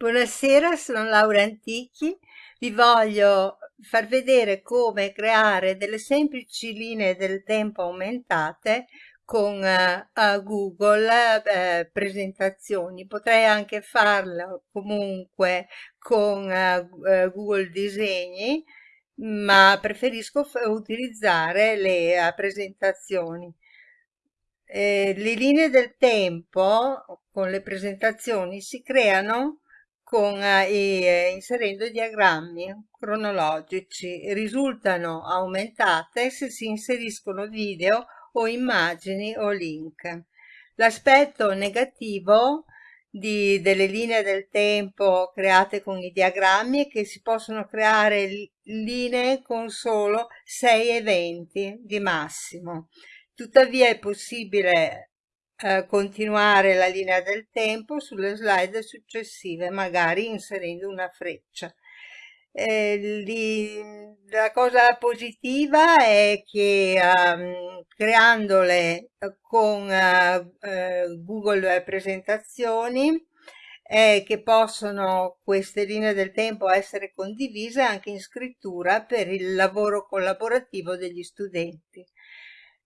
Buonasera, sono Laura Antichi. Vi voglio far vedere come creare delle semplici linee del tempo aumentate con eh, Google eh, presentazioni. Potrei anche farlo comunque con eh Google Disegni, ma preferisco utilizzare le presentazioni. Eh, le linee del tempo con le presentazioni si creano con, eh, inserendo diagrammi cronologici. Risultano aumentate se si inseriscono video o immagini o link. L'aspetto negativo di, delle linee del tempo create con i diagrammi è che si possono creare linee con solo sei eventi di massimo. Tuttavia è possibile eh, continuare la linea del tempo sulle slide successive, magari inserendo una freccia. Eh, li, la cosa positiva è che um, creandole con uh, Google Presentazioni è che possono queste linee del tempo essere condivise anche in scrittura per il lavoro collaborativo degli studenti.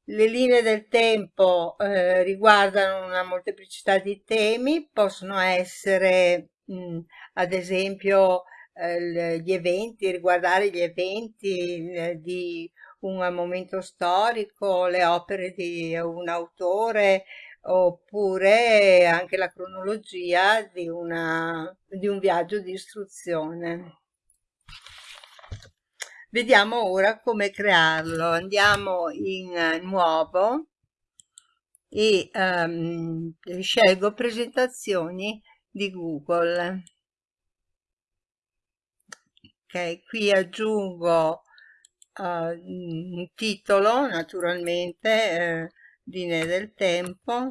Le linee del tempo eh, riguardano una molteplicità di temi, possono essere mh, ad esempio eh, gli eventi, riguardare gli eventi eh, di un momento storico, le opere di un autore oppure anche la cronologia di, una, di un viaggio di istruzione. Vediamo ora come crearlo. Andiamo in nuovo e um, scelgo presentazioni di Google. Ok, qui aggiungo uh, un titolo, naturalmente, eh, linee del tempo.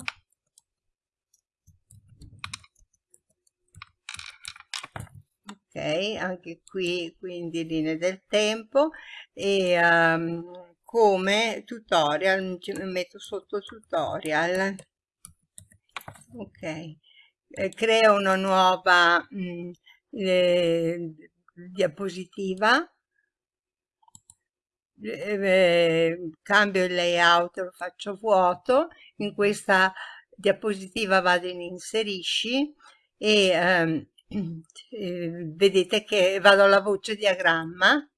Ok anche qui quindi linee del tempo e um, come tutorial metto sotto tutorial. Ok eh, creo una nuova mh, mm, eh, diapositiva. Eh, cambio il layout lo faccio vuoto. In questa diapositiva vado in inserisci e ehm, eh, vedete che vado alla voce diagramma.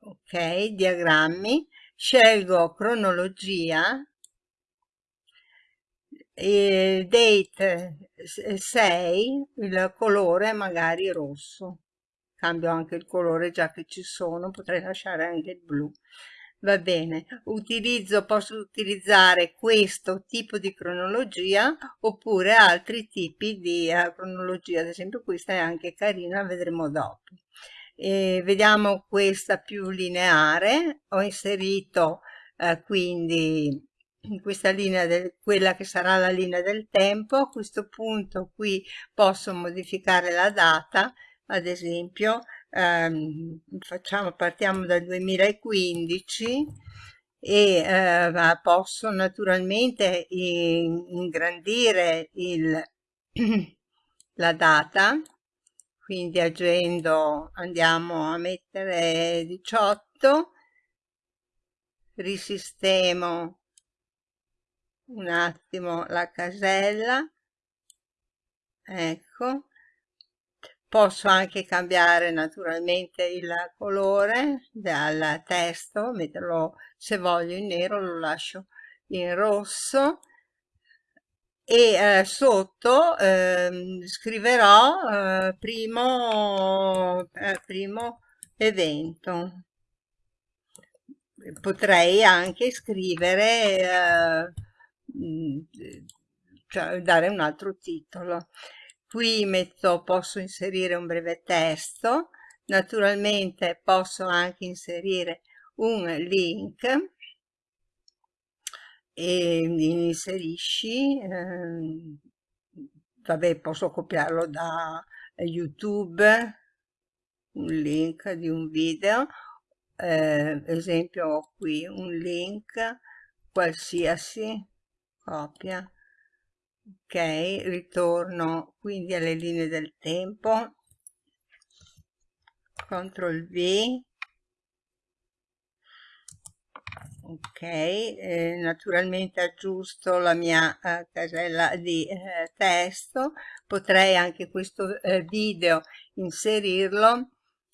Ok diagrammi. Scelgo cronologia e date 6 il colore magari rosso. Cambio anche il colore già che ci sono potrei lasciare anche il blu va bene utilizzo posso utilizzare questo tipo di cronologia oppure altri tipi di uh, cronologia. Ad esempio questa è anche carina vedremo dopo. E vediamo questa più lineare. Ho inserito uh, quindi in questa linea del, quella che sarà la linea del tempo. A questo punto qui posso modificare la data ad esempio ehm, facciamo, partiamo dal 2015 e eh, posso naturalmente ingrandire il, la data. Quindi agendo andiamo a mettere 18 risistemo un attimo la casella. Ecco Posso anche cambiare naturalmente il colore del testo, metterlo se voglio in nero, lo lascio in rosso e eh, sotto eh, scriverò eh, primo, eh, primo evento. Potrei anche scrivere, eh, mm, cioè dare un altro titolo qui metto posso inserire un breve testo naturalmente posso anche inserire un link. E inserisci eh, vabbè posso copiarlo da youtube un link di un video. Eh, esempio qui un link qualsiasi copia ok ritorno quindi alle linee del tempo. CTRL V. Ok eh, naturalmente aggiusto la mia eh, casella di eh, testo. Potrei anche questo eh, video inserirlo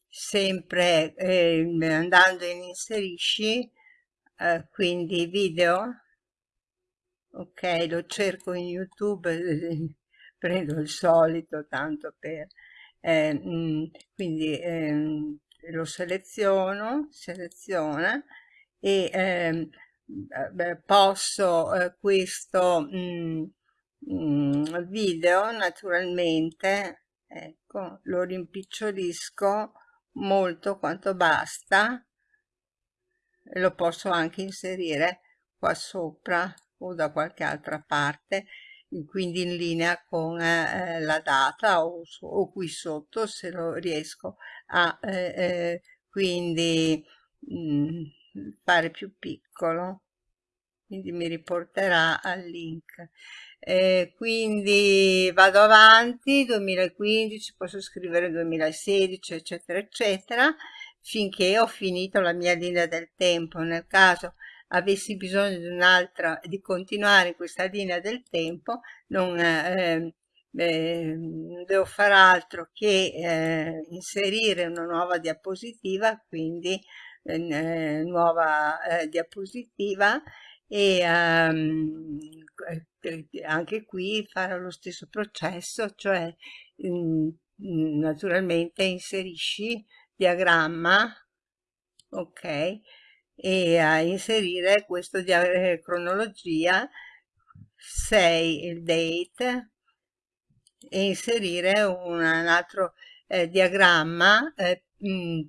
sempre ehm, andando in inserisci eh, quindi video ok lo cerco in youtube prendo il solito tanto per eh, mh, mm, quindi ehm, lo seleziono seleziona e ehm, beh, posso eh, questo mh, mm, mh, mm, video naturalmente ecco lo rimpicciolisco molto quanto basta lo posso anche inserire qua sopra o da qualche altra parte quindi in linea con eh, la data o, o, qui sotto se lo riesco a eh, eh, quindi mh, mm, fare più piccolo. Quindi mi riporterà al link. Eh, quindi vado avanti 2015 posso scrivere 2016 eccetera eccetera finché ho finito la mia linea del tempo. Nel caso avessi bisogno di un'altra di continuare in questa linea del tempo non eh, eh, devo fare altro che eh, inserire una nuova diapositiva quindi eh, nuova eh, diapositiva e um, anche qui fare lo stesso processo cioè naturalmente inserisci diagramma ok e a inserire questo di eh, cronologia 6 il date e inserire un, un altro eh, diagramma eh,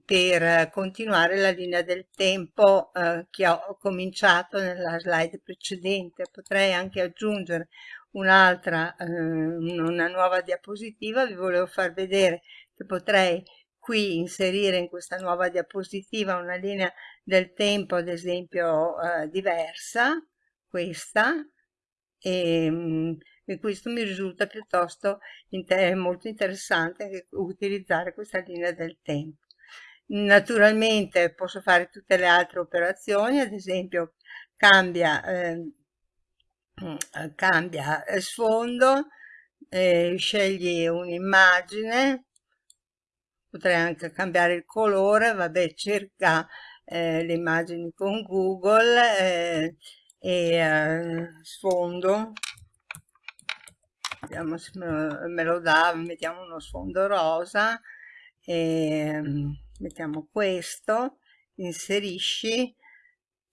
per continuare la linea del tempo eh, che ho cominciato nella slide precedente. Potrei anche aggiungere un'altra eh, una nuova diapositiva. Vi volevo far vedere che potrei qui inserire in questa nuova diapositiva una linea del tempo ad esempio eh, diversa questa e, mm, e, questo mi risulta piuttosto inter molto interessante utilizzare questa linea del tempo. Naturalmente posso fare tutte le altre operazioni ad esempio cambia eh, cambia sfondo eh, scegli un'immagine potrei anche cambiare il colore vabbè cerca eh, le immagini con google eh, e eh, sfondo. Vediamo se me lo, dà mettiamo uno sfondo rosa e mettiamo questo inserisci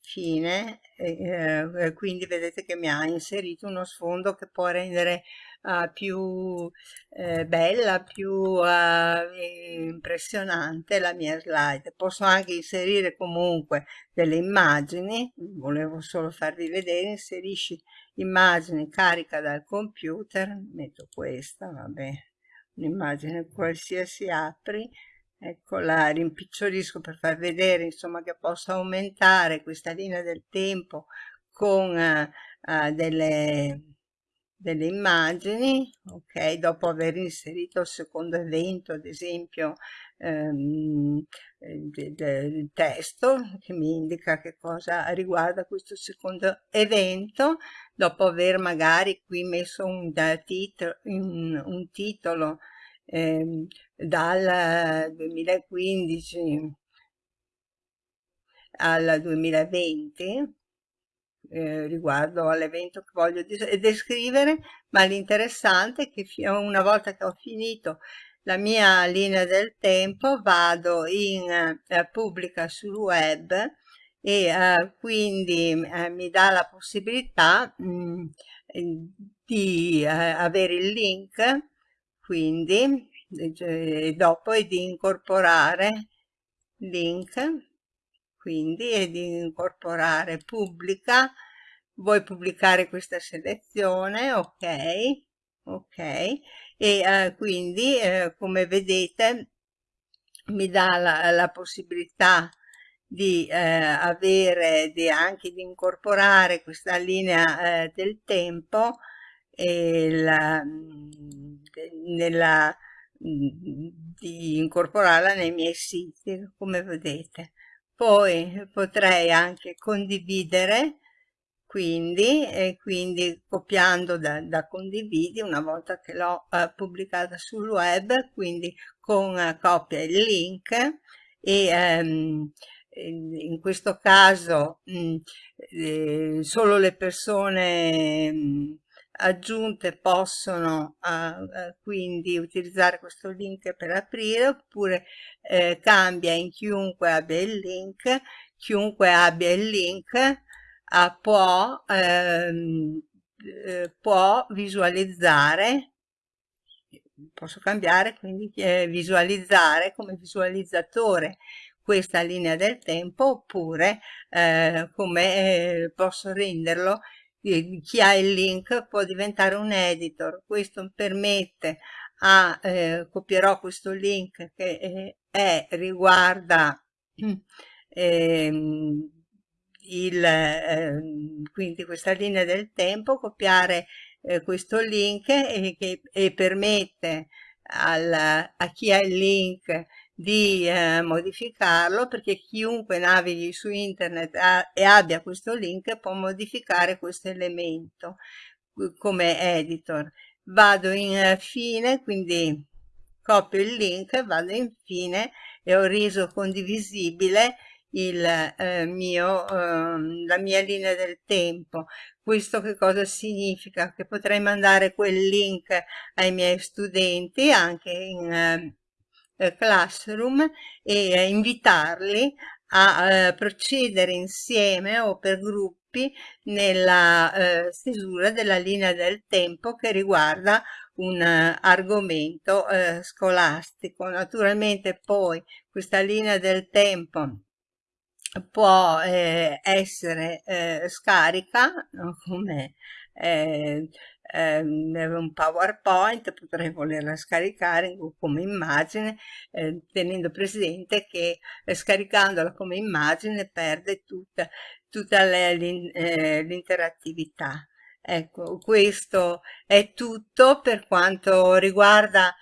fine eh, quindi vedete che mi ha inserito uno sfondo che può rendere uh, più eh, bella più uh, impressionante la mia slide. Posso anche inserire comunque delle immagini volevo solo farvi vedere inserisci immagini carica dal computer metto questa vabbè un'immagine qualsiasi apri ecco la rimpicciolisco per far vedere insomma che posso aumentare questa linea del tempo con uh, delle, delle immagini ok dopo aver inserito il secondo evento ad esempio ehm, il testo che mi indica che cosa riguarda questo secondo evento dopo aver magari qui messo un, titolo, un, un titolo eh, dal 2015 al 2020 eh, riguardo all'evento che voglio descrivere, ma l'interessante è che una volta che ho finito la mia linea del tempo vado in eh, pubblica sul web e eh, quindi eh, mi dà la possibilità mh, mm, di eh, avere il link quindi e dopo è di incorporare link quindi è di incorporare pubblica. Vuoi pubblicare questa selezione? Ok ok. E eh, quindi eh, come vedete mi dà la, la possibilità di eh, avere di anche di incorporare questa linea eh, del tempo la, nella, di incorporarla nei miei siti, come vedete. Poi potrei anche condividere quindi, e quindi copiando da, da condividi una volta che l'ho eh, pubblicata sul web, quindi con eh, copia il link e ehm, in questo caso mh, mm, eh, solo le persone mh, mm, aggiunte possono uh, quindi utilizzare questo link per aprire oppure eh, cambia in chiunque abbia il link chiunque abbia il link può, ehm, eh, può visualizzare posso cambiare quindi eh, visualizzare come visualizzatore questa linea del tempo oppure eh, come eh, posso renderlo chi ha il link può diventare un editor. Questo permette a eh, copierò questo link che eh, è, riguarda ehm, il, eh, quindi questa linea del tempo, copiare eh, questo link e, che, e permette al, a chi ha il link di eh, modificarlo perché chiunque navighi su internet ha, e abbia questo link può modificare questo elemento come editor. Vado in eh, fine, quindi copio il link, vado in fine e ho reso condivisibile il eh, mio, eh, la mia linea del tempo. Questo che cosa significa? Che potrei mandare quel link ai miei studenti anche in eh, Classroom e eh, invitarli a eh, procedere insieme o per gruppi nella eh, stesura della linea del tempo che riguarda un argomento scolastico. Naturalmente poi questa linea del tempo può eh, essere eh, scarica come eh, un PowerPoint, potrei volerla scaricare come immagine, eh, tenendo presente che eh, scaricandola come immagine perde tutta, tutta eh, l'interattività. Ecco, questo è tutto per quanto riguarda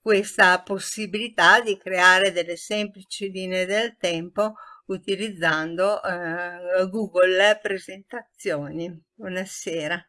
questa possibilità di creare delle semplici linee del tempo utilizzando eh, Google Presentazioni. Buonasera.